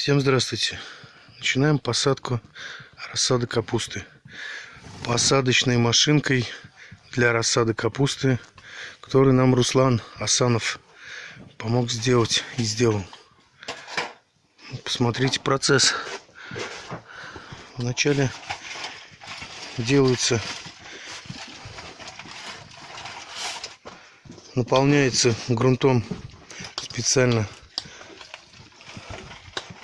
Всем здравствуйте. Начинаем посадку рассады капусты. Посадочной машинкой для рассады капусты, который нам Руслан Асанов помог сделать и сделал. Посмотрите процесс. Вначале делается, наполняется грунтом специально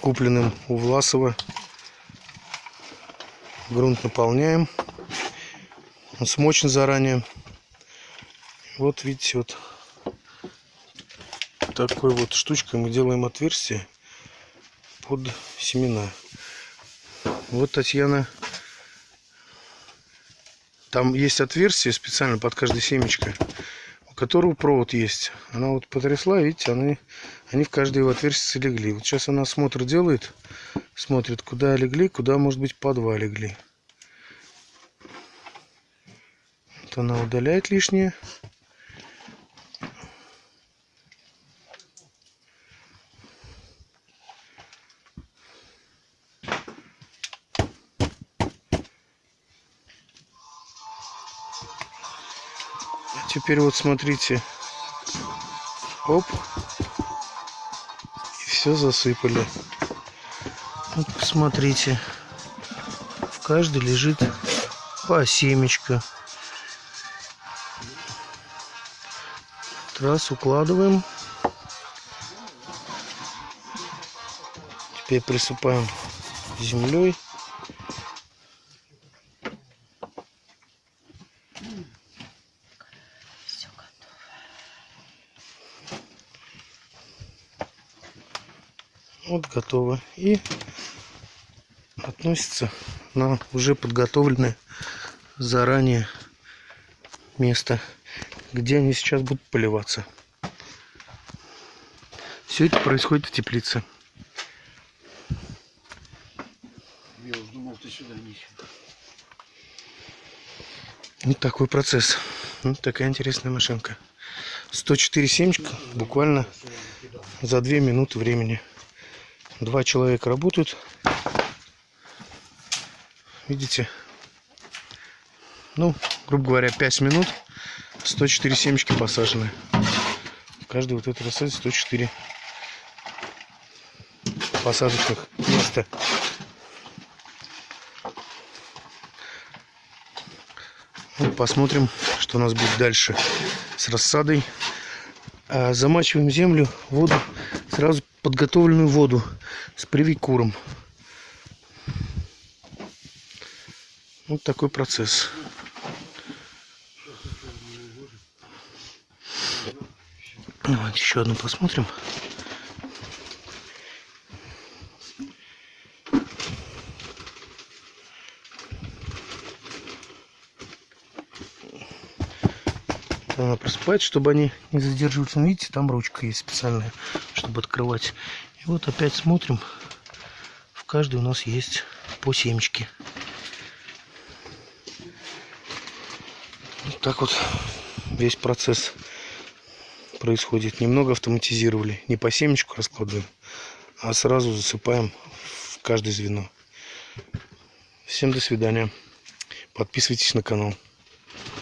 купленным у Власова. Грунт наполняем. Он смочен заранее. Вот видите, вот такой вот штучкой мы делаем отверстие под семена. Вот Татьяна. Там есть отверстие специально под каждой семечко которого провод есть. Она вот потрясла, видите, они, они в каждое его отверстие легли. Вот сейчас она осмотр делает, смотрит, куда легли, куда, может быть, по два легли. Вот она удаляет лишнее. Теперь вот смотрите. Оп. И все засыпали. Вот посмотрите. В каждой лежит по семечко. Раз укладываем. Теперь присыпаем землей. Вот готово. И относится на уже подготовленное заранее место, где они сейчас будут поливаться. Все это происходит в теплице. Я уж думал, ты сюда не Вот такой процесс. Вот такая интересная машинка. 104 семечка буквально за 2 минуты времени. Два человека работают. Видите? Ну, грубо говоря, 5 минут. 104 семечки посажены. В каждой вот этой рассаде 104 посадочных места. Ну, посмотрим, что у нас будет дальше с рассадой. А, замачиваем землю, воду, сразу подготовленную воду с привикуром. Вот такой процесс. Вот еще одну посмотрим. Надо просыпать, чтобы они не задерживались. Ну, видите, там ручка есть специальная, чтобы открывать. И вот опять смотрим. В каждой у нас есть по семечке. Вот так вот весь процесс происходит. Немного автоматизировали. Не по семечку раскладываем, а сразу засыпаем в каждое звено. Всем до свидания. Подписывайтесь на канал.